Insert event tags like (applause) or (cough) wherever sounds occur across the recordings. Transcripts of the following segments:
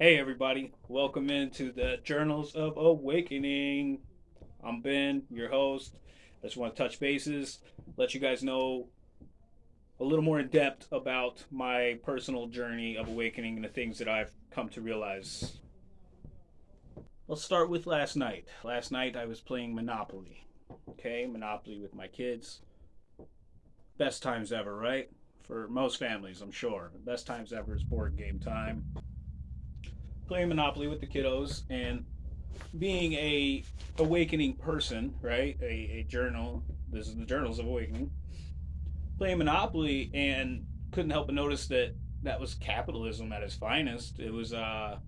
Hey, everybody. Welcome into the Journals of Awakening. I'm Ben, your host. I just want to touch bases, let you guys know a little more in depth about my personal journey of awakening and the things that I've come to realize. Let's start with last night. Last night I was playing Monopoly. Okay, Monopoly with my kids. Best times ever, right? For most families, I'm sure. Best times ever is board game time playing Monopoly with the kiddos and being a awakening person, right? A, a journal. This is the Journals of Awakening. Playing Monopoly and couldn't help but notice that that was capitalism at its finest. It was uh,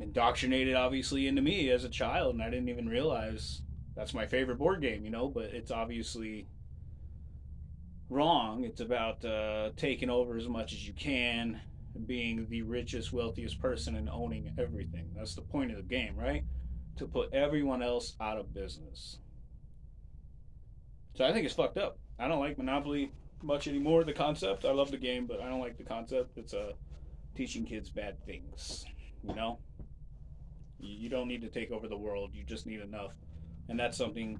indoctrinated, obviously, into me as a child, and I didn't even realize that's my favorite board game, you know. But it's obviously wrong. It's about uh, taking over as much as you can, being the richest, wealthiest person and owning everything. That's the point of the game, right? To put everyone else out of business. So I think it's fucked up. I don't like Monopoly much anymore. The concept, I love the game, but I don't like the concept. It's uh, teaching kids bad things. You know, you don't need to take over the world. You just need enough, and that's something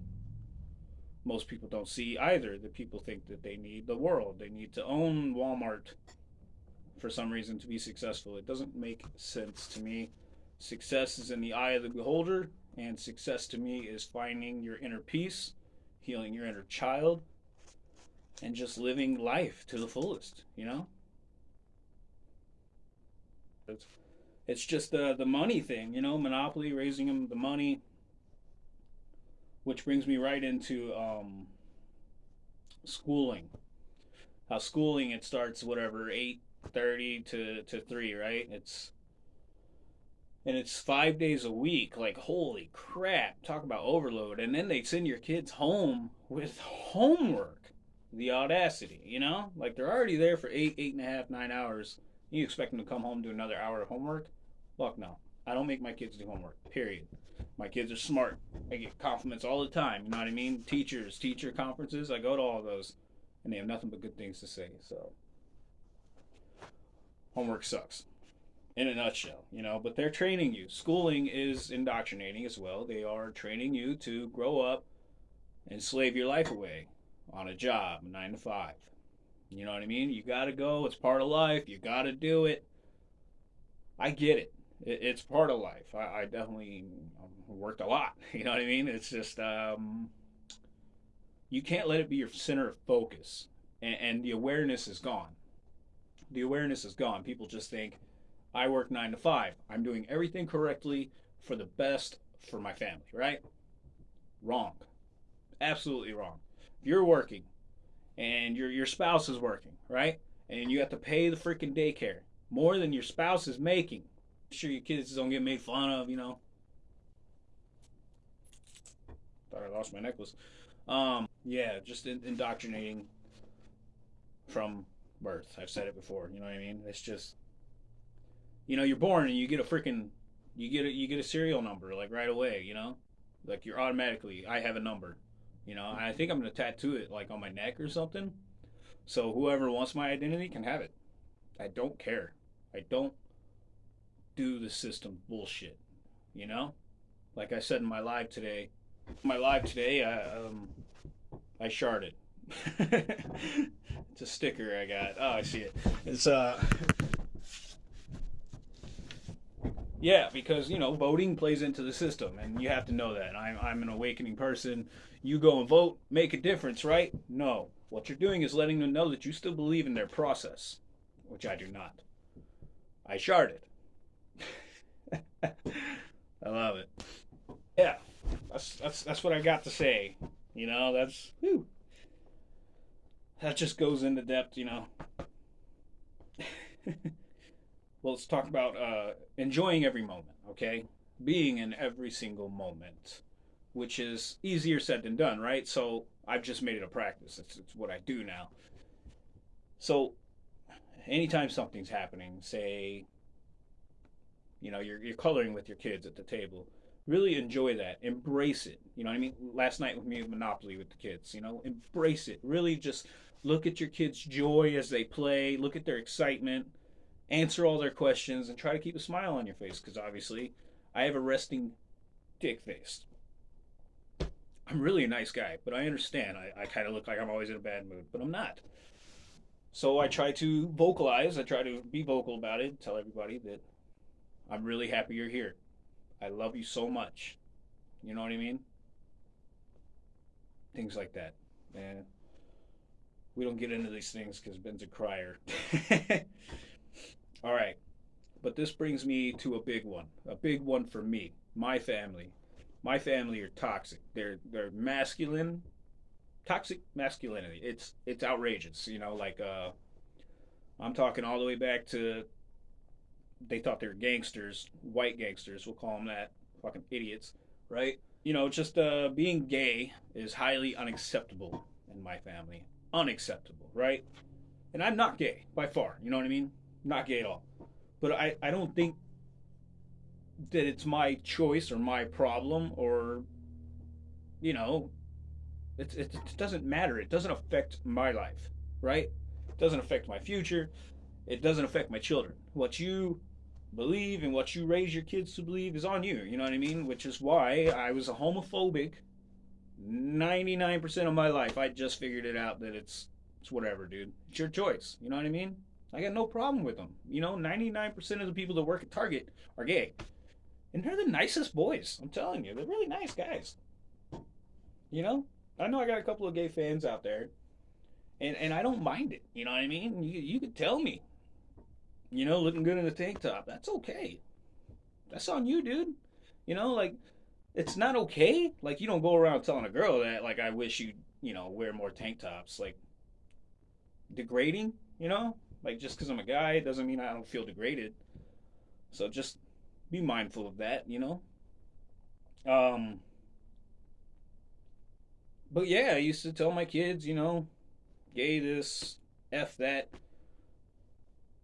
most people don't see either. That people think that they need the world. They need to own Walmart for some reason to be successful. It doesn't make sense to me. Success is in the eye of the beholder, and success to me is finding your inner peace, healing your inner child, and just living life to the fullest, you know? It's, it's just the, the money thing, you know, Monopoly, raising them the money, which brings me right into um, schooling. How schooling, it starts, whatever, 8, 30 to, to 3, right? It's and it's five days a week. Like, holy crap, talk about overload. And then they send your kids home with homework. The audacity, you know? Like, they're already there for eight, eight and a half, nine hours. You expect them to come home do another hour of homework? Fuck no. I don't make my kids do homework, period. My kids are smart. I get compliments all the time, you know what I mean? Teachers, teacher conferences, I go to all those, and they have nothing but good things to say, so homework sucks in a nutshell, you know, but they're training you. Schooling is indoctrinating as well. They are training you to grow up and slave your life away on a job, nine to five. You know what I mean? You got to go. It's part of life. You got to do it. I get it. It's part of life. I, I definitely worked a lot. (laughs) You know what I mean? It's just, um, you can't let it be your center of focus. And, and the awareness is gone the awareness is gone. People just think, I work nine to five. I'm doing everything correctly for the best for my family, right? Wrong. Absolutely wrong. If you're working and your your spouse is working, right? And you have to pay the freaking daycare more than your spouse is making. Sure your kids don't get made fun of, you know. Thought I lost my necklace. Um, yeah, just indoctrinating from birth. I've said it before. You know what I mean? It's just, you know, you're born and you get a freaking, you get a you get a serial number like right away. You know, like you're automatically. I have a number. You know, I think I'm gonna tattoo it like on my neck or something. So whoever wants my identity can have it. I don't care. I don't do the system bullshit. You know, like I said in my live today, my live today, I um, I sharded. (laughs) it's a sticker I got. Oh, I see it. It's uh Yeah, because you know voting plays into the system, and you have to know that. I'm I'm an awakening person. You go and vote, make a difference, right? No, what you're doing is letting them know that you still believe in their process, which I do not. I sharded. (laughs) I love it. Yeah, that's that's that's what I got to say. You know, that's whew that just goes into depth, you know. (laughs) well, let's talk about uh, enjoying every moment, okay? Being in every single moment, which is easier said than done, right? So I've just made it a practice. It's, it's what I do now. So anytime something's happening, say, you know, you're, you're coloring with your kids at the table, really enjoy that. Embrace it. You know what I mean? Last night with me, Monopoly with the kids, you know, embrace it. Really just look at your kids' joy as they play, look at their excitement, answer all their questions and try to keep a smile on your face because obviously I have a resting dick face. I'm really a nice guy, but I understand. I, I kind of look like I'm always in a bad mood, but I'm not. So I try to vocalize, I try to be vocal about it, tell everybody that I'm really happy you're here. I love you so much. You know what I mean? Things like that. And we don't get into these things because Ben's a crier. (laughs) All right. But this brings me to a big one. A big one for me. My family. My family are toxic. They're they're masculine. Toxic masculinity. It's it's outrageous. You know, like uh I'm talking all the way back to they thought they were gangsters, white gangsters, we'll call them that. Fucking idiots, right? You know, just uh, being gay is highly unacceptable in my family. Unacceptable, right? And I'm not gay by far. You know what I mean? Not gay at all. But I, I don't think that it's my choice or my problem or, you know, it, it, it doesn't matter. It doesn't affect my life, right? It doesn't affect my future. It doesn't affect my children. What you believe and what you raise your kids to believe is on you. You know what I mean? Which is why I was a homophobic 99% of my life. I just figured it out that it's it's whatever, dude. It's your choice. You know what I mean? I got no problem with them. You know, 99% of the people that work at Target are gay. And they're the nicest boys. I'm telling you, they're really nice guys. You know? I know I got a couple of gay fans out there. And and I don't mind it. You know what I mean? You you could tell me. You know, looking good in a tank top. That's okay. That's on you, dude. You know, like it's not okay. Like you don't go around telling a girl that like I wish you, you know, wear more tank tops. Like degrading, you know? Like just cuz I'm a guy doesn't mean I don't feel degraded. So just be mindful of that, you know? Um But yeah, I used to tell my kids, you know, gay this, F that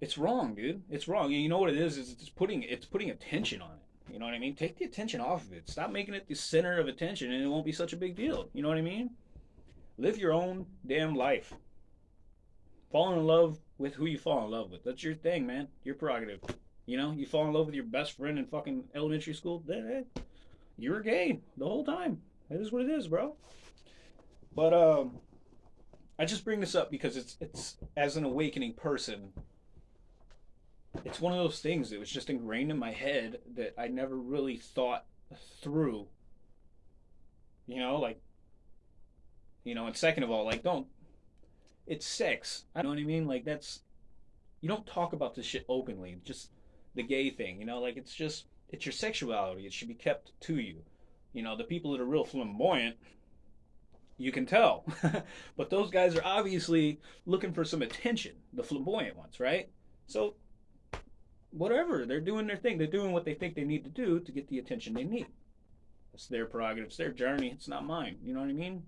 it's wrong, dude. It's wrong. And you know what it is? Is it's putting it's putting attention on it. You know what I mean? Take the attention off of it. Stop making it the center of attention, and it won't be such a big deal. You know what I mean? Live your own damn life. Fall in love with who you fall in love with. That's your thing, man. Your prerogative. You know, you fall in love with your best friend in fucking elementary school. You were gay the whole time. That is what it is, bro. But um, I just bring this up because it's it's as an awakening person it's one of those things that was just ingrained in my head that I never really thought through. You know, like, you know, and second of all, like, don't, it's sex. I know what I mean? Like, that's, you don't talk about this shit openly. Just the gay thing, you know, like, it's just, it's your sexuality. It should be kept to you. You know, the people that are real flamboyant, you can tell. (laughs) but those guys are obviously looking for some attention, the flamboyant ones, right? So whatever. They're doing their thing. They're doing what they think they need to do to get the attention they need. It's their prerogative. It's their journey. It's not mine. You know what I mean?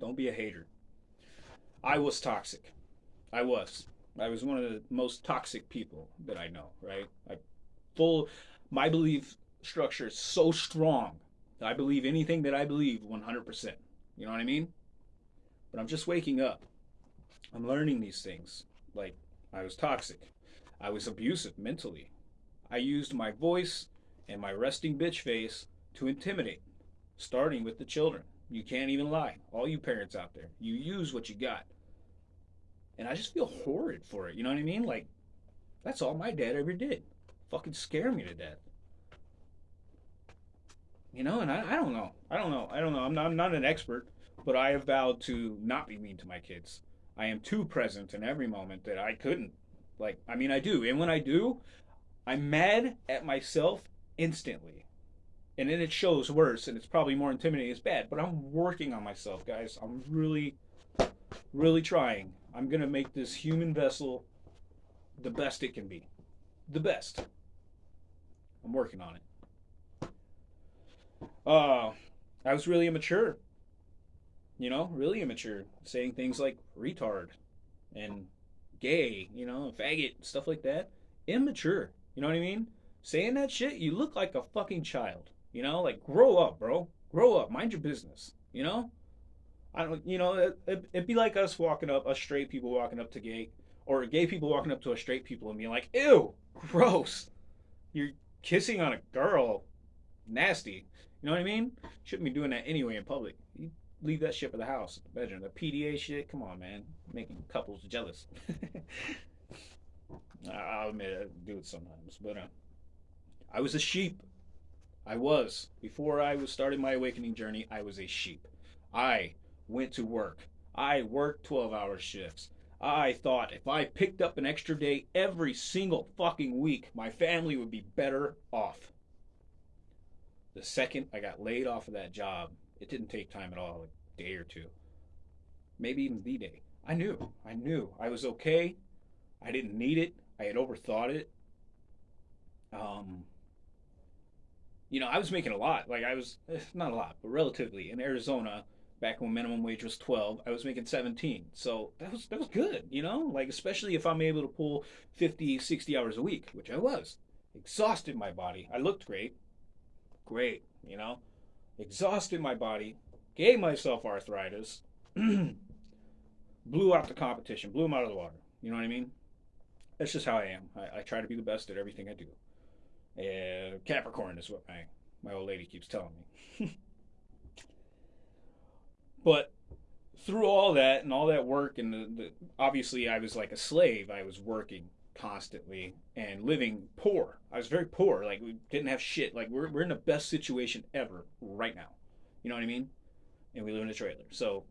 Don't be a hater. I was toxic. I was. I was one of the most toxic people that I know, right? I full my belief structure is so strong. I believe anything that I believe 100%. You know what I mean? But I'm just waking up. I'm learning these things. Like I was toxic. I was abusive mentally. I used my voice and my resting bitch face to intimidate, starting with the children. You can't even lie. All you parents out there, you use what you got. And I just feel horrid for it. You know what I mean? Like, that's all my dad ever did. Fucking scare me to death. You know, and I, I don't know. I don't know. I don't know. I'm not, I'm not an expert, but I have vowed to not be mean to my kids. I am too present in every moment that I couldn't like, I mean, I do. And when I do, I'm mad at myself instantly. And then it shows worse, and it's probably more intimidating. It's bad, but I'm working on myself, guys. I'm really, really trying. I'm going to make this human vessel the best it can be. The best. I'm working on it. Uh, I was really immature. You know, really immature. Saying things like retard and gay, you know, faggot, stuff like that. Immature. You know what I mean? Saying that shit, you look like a fucking child. You know, like grow up, bro. Grow up. Mind your business. You know? I don't. You know, it, it, it'd be like us walking up, us straight people walking up to gay or gay people walking up to a straight people and being like, "Ew, gross, you're kissing on a girl, nasty." You know what I mean? Shouldn't be doing that anyway in public. Leave that shit for the house, the bedroom, the PDA shit. Come on, man, making couples jealous. (laughs) I'll admit I do it sometimes, but uh, I was a sheep. I was before I was starting my awakening journey. I was a sheep. I went to work. I worked twelve-hour shifts. I thought if I picked up an extra day every single fucking week, my family would be better off. The second I got laid off of that job, it didn't take time at all, a day or two, maybe even the day. I knew, I knew. I was okay. I didn't need it. I had overthought it. Um, you know, I was making a lot. Like I was eh, not a lot, but relatively. In Arizona back when minimum wage was 12 i was making 17 so that was that was good you know? Like especially if i'm able to pull 50 60 hours a week which i was. Exhausted my body. I looked great. Great you know? Exhausted my body gave myself arthritis (clears throat) blew out the competition blew them out of the water you know what i mean that's just how i am i, I try to be the best at everything i do uh, capricorn is what my my old lady keeps telling me (laughs) But through all that and all that work, and the, the, obviously I was like a slave. I was working constantly and living poor. I was very poor. Like we didn't have shit. Like we're we're in the best situation ever right now. You know what I mean? And we live in a trailer. So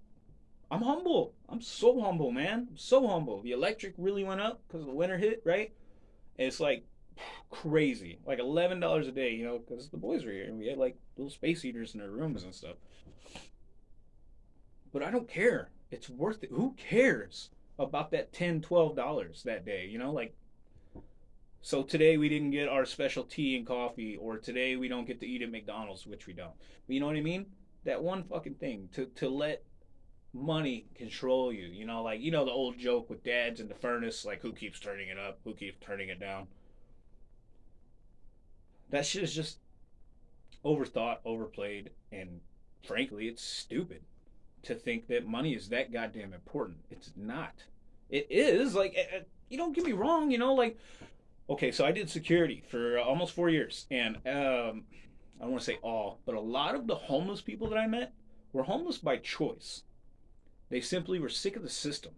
I'm humble. I'm so humble, man. I'm so humble. The electric really went up because the winter hit, right? And it's like crazy, like eleven dollars a day, you know, because the boys were here and we had like little space heaters in our rooms and stuff. But I don't care. It's worth it. Who cares about that 10 $12 that day? You know, like, so today we didn't get our special tea and coffee, or today we don't get to eat at McDonald's, which we don't. You know what I mean? That one fucking thing to, to let money control you. You know, like, you know, the old joke with dads in the furnace, like, who keeps turning it up, who keeps turning it down. That shit is just overthought, overplayed, and frankly, it's stupid to think that money is that goddamn important. It's not. It is like you don't get me wrong. You know, like okay, so I did security for almost four years, and um, I don't want to say all, but a lot of the homeless people that I met were homeless by choice. They simply were sick of the system,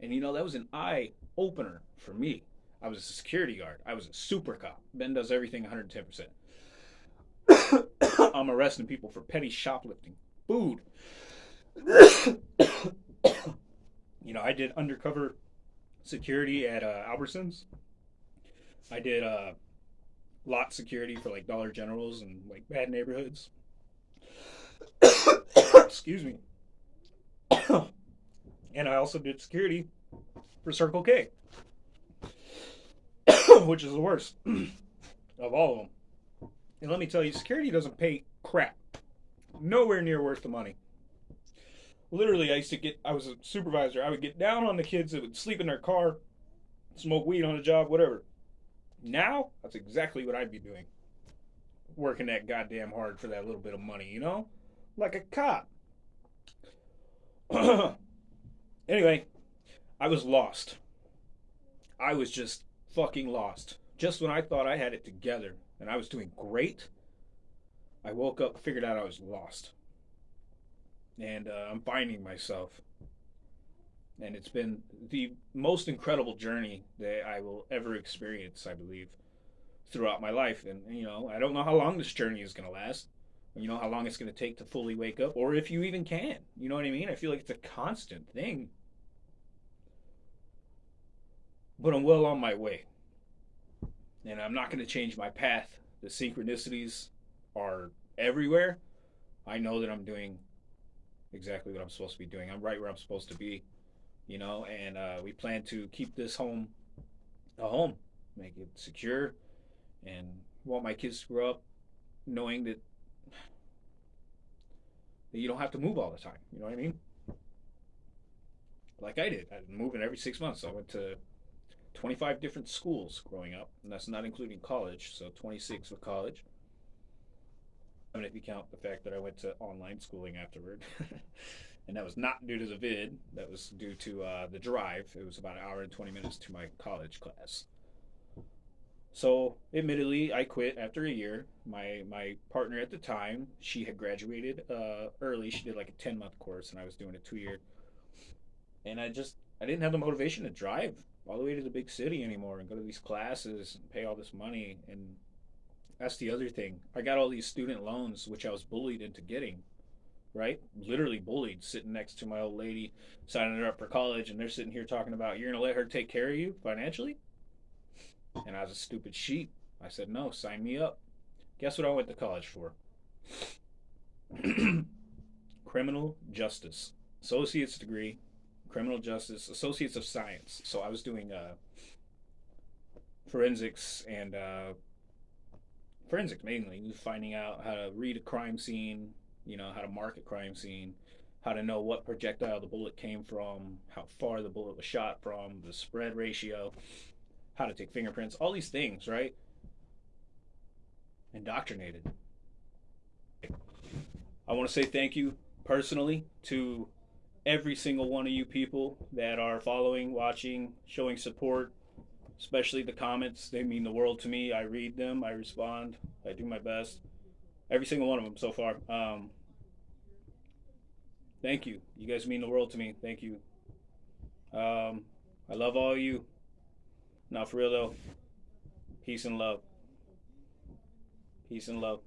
and you know that was an eye opener for me. I was a security guard. I was a super cop. Ben does everything 110 percent. (coughs) I'm arresting people for petty shoplifting, food, (coughs) you know, I did undercover security at uh, Albertsons. I did uh, lot security for like Dollar Generals and like bad neighborhoods. Excuse me. and I also did security for Circle K, which is the worst of all of them. And let me tell you, security doesn't pay crap. Nowhere near worth the money literally, I used to get, I was a supervisor. I would get down on the kids that would sleep in their car, smoke weed on the job, whatever. Now, that's exactly what I'd be doing. Working that goddamn hard for that little bit of money, you know? Like a cop. (clears throat) anyway, I was lost. I was just fucking lost. Just when I thought I had it together and I was doing great, I woke up, figured out I was lost and uh, I'm finding myself. And it's been the most incredible journey that I will ever experience, I believe, throughout my life. And, you know, I don't know how long this journey is going to last. You know, how long it's going to take to fully wake up, or if you even can. You know what I mean? I feel like it's a constant thing. But I'm well on my way. And I'm not going to change my path. The synchronicities are everywhere. I know that I'm doing exactly what I'm supposed to be doing. I'm right where I'm supposed to be, you know, and uh, we plan to keep this home a home, make it secure, and want my kids to grow up knowing that, that you don't have to move all the time. You know what I mean? Like I did. I was moving every six months. I went to 25 different schools growing up, and that's not including college, so 26 with college. I mean, if you count the fact that I went to online schooling afterward. (laughs) and that was not due to the vid. That was due to uh, the drive. It was about an hour and twenty minutes to my college class. So, admittedly, I quit after a year. My my partner at the time, she had graduated uh, early. She did like a ten month course, and I was doing a two year. And I just I didn't have the motivation to drive all the way to the big city anymore and go to these classes and pay all this money. And that's the other thing. I got all these student loans, which I was bullied into getting. Right, literally bullied, sitting next to my old lady, signing her up for college, and they're sitting here talking about you're gonna let her take care of you financially and I was a stupid sheep. I said, no, sign me up. Guess what I went to college for? (clears throat) criminal justice. Associate's degree, criminal justice, associates of science. So I was doing uh, forensics and uh, forensics mainly, finding out how to read a crime scene, you know, how to mark a crime scene, how to know what projectile the bullet came from, how far the bullet was shot from, the spread ratio how to take fingerprints, all these things, right? Indoctrinated. I want to say thank you personally to every single one of you people that are following, watching, showing support, especially the comments. They mean the world to me. I read them, I respond, I do my best. Every single one of them so far. Um, thank you. You guys mean the world to me. Thank you. Um, I love all you. Now, for real though, peace and love. Peace and love.